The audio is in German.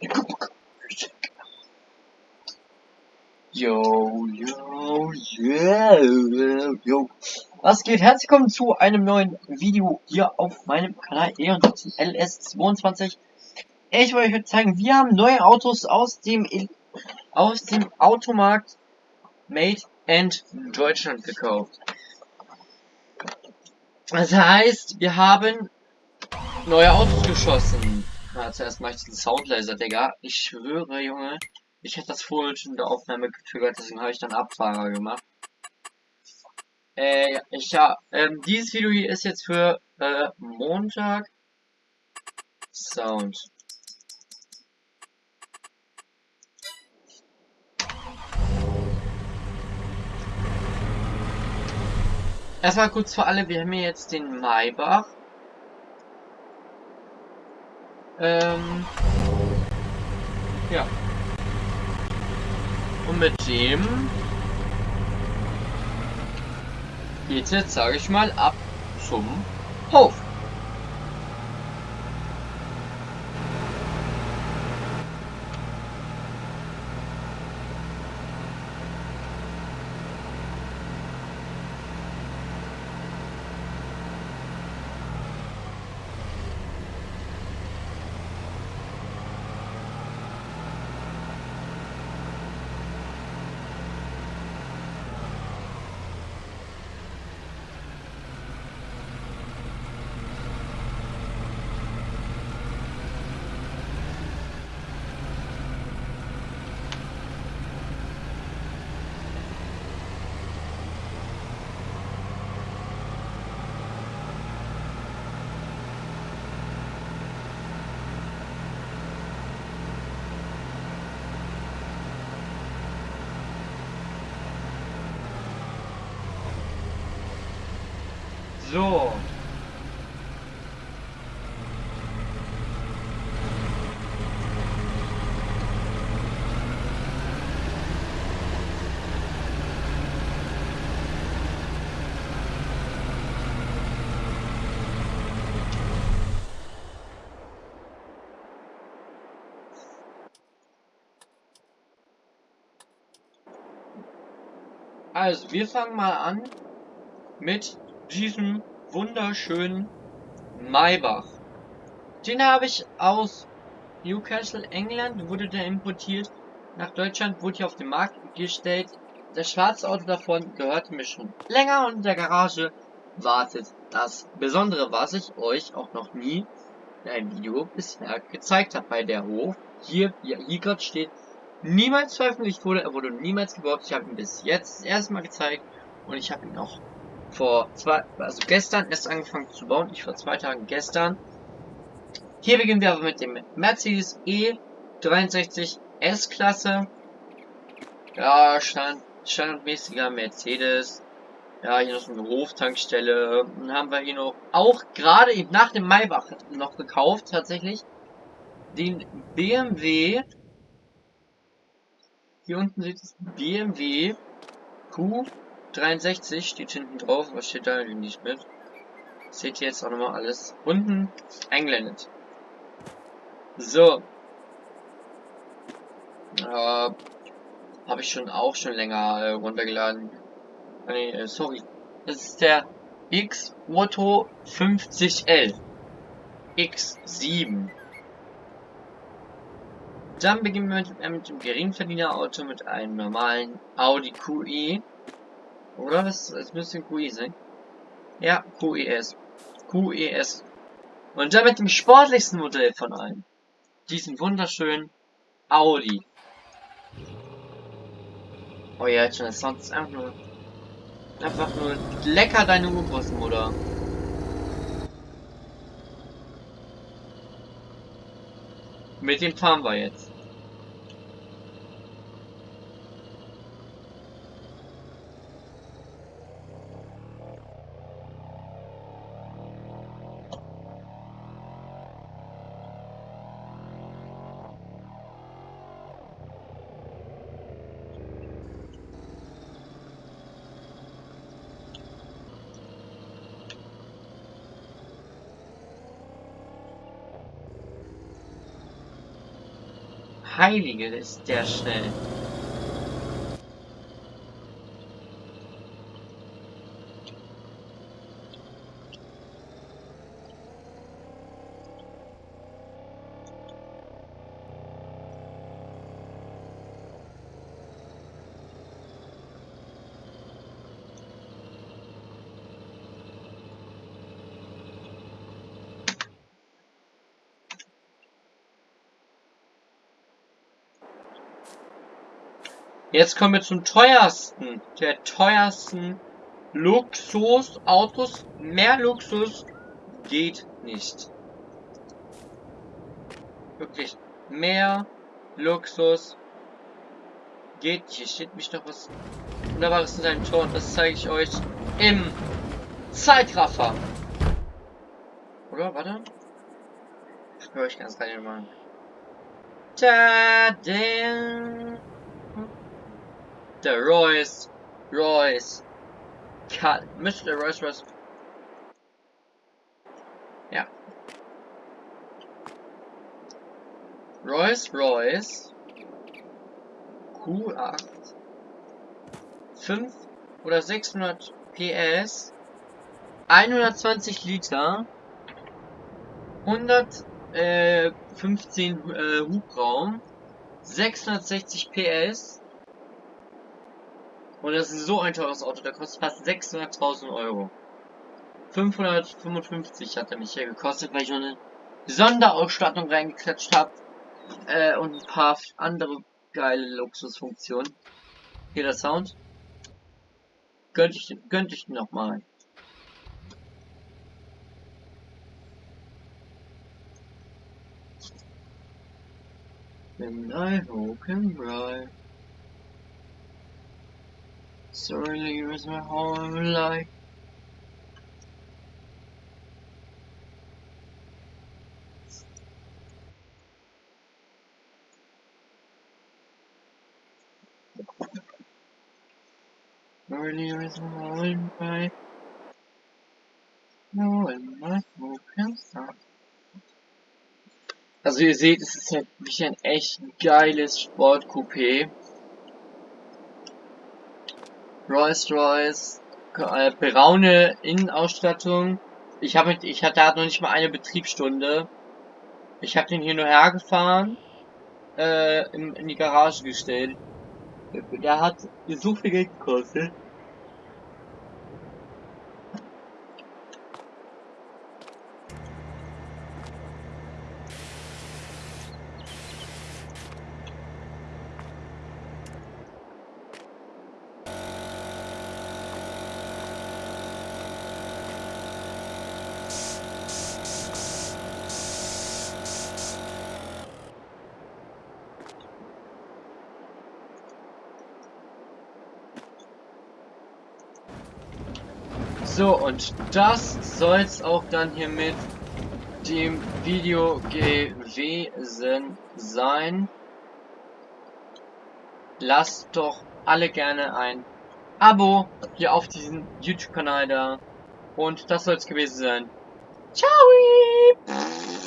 Yo, yo, yo, yo. Was geht? Herzlich willkommen zu einem neuen Video hier auf meinem Kanal E&J LS22. Ich wollte euch zeigen, wir haben neue Autos aus dem aus dem Automarkt Made in Deutschland gekauft. Das heißt, wir haben neue Autos geschossen. Na, zuerst mache ich den Soundlaser, Digga. Ich schwöre, Junge. Ich hätte das vorhin schon in der Aufnahme getriggert, deswegen habe ich dann Abfahrer gemacht. Äh, ich ja, ähm, dieses Video hier ist jetzt für äh, Montag. Sound. Erstmal kurz für alle, wir haben hier jetzt den Maybach. Ähm, ja. Und mit dem geht jetzt, sage ich mal, ab zum Hof. So. Also, wir fangen mal an mit diesem wunderschönen Maybach. Den habe ich aus Newcastle, England, wurde der importiert. Nach Deutschland wurde hier auf den Markt gestellt. Das schwarze Auto davon gehörte mir schon länger und in der Garage wartet das Besondere, was ich euch auch noch nie in einem Video bisher gezeigt habe. Bei der Hof, hier, hier, hier gerade steht, niemals veröffentlicht wurde, er wurde niemals gebaut. Ich habe ihn bis jetzt das erste Mal gezeigt und ich habe ihn auch vor zwei, also gestern erst angefangen zu bauen. Ich vor zwei Tagen gestern. Hier beginnen wir aber mit dem Mercedes E63 S-Klasse. Ja, stand, standardmäßiger Mercedes. Ja, hier noch so eine Hoftankstelle. Dann haben wir hier noch, auch gerade eben nach dem Maybach noch gekauft, tatsächlich, den BMW. Hier unten sieht es BMW Q 63 steht hinten drauf, was steht da nicht mit? Seht ihr jetzt auch nochmal alles unten eingeblendet. So. Äh, Habe ich schon auch schon länger äh, runtergeladen. Ah, nee, äh, sorry. Das ist der X-Moto 50L. X7. Dann beginnen wir mit, äh, mit dem Geringverdienerauto mit einem normalen Audi QE oder? Das, das müsste ein QE sein. Ja, QES. QES. Und damit dem sportlichsten Modell von allen. Diesen wunderschönen Audi. Oh ja, jetzt schon, das Sound ist einfach nur... Einfach nur lecker deine Urgroßmutter. Mit dem fahren wir jetzt. Heilige, ist der schnell. Jetzt kommen wir zum teuersten, der teuersten Luxusautos. Mehr Luxus geht nicht. Wirklich, mehr Luxus geht nicht. Hier steht mich noch was Wunderbares in seinem Tor und das zeige ich euch im Zeitraffer. Oder? Warte. Ich höre euch ganz rein mal. Ta der Royce, Royce, Cut, Mr. Royce Royce. Ja. Royce Royce Q8 5 oder 600 PS 120 Liter 115 äh, äh, Hubraum 660 PS und das ist so ein teures Auto, der kostet fast 600.000 Euro. 555 hat er mich hier gekostet, weil ich eine Sonderausstattung reingeklatscht habe. Äh, und ein paar andere geile Luxusfunktionen. Hier der Sound. Gönnt ich, gönnt ich nochmal. When I hope and ride. Sorry, was my whole life. Earlier is my whole life. No, in my stop. Also ihr seht, es ist halt wirklich ein echt geiles Sportcoupé. Rolls-Royce, äh, braune Innenausstattung. Ich habe ich hatte noch nicht mal eine Betriebsstunde. Ich habe den hier nur hergefahren, äh, in, in die Garage gestellt. Der hat so viel Geld gekostet. So, und das soll es auch dann hier mit dem Video gewesen sein. Lasst doch alle gerne ein Abo hier auf diesem YouTube-Kanal da. Und das soll es gewesen sein. Ciao!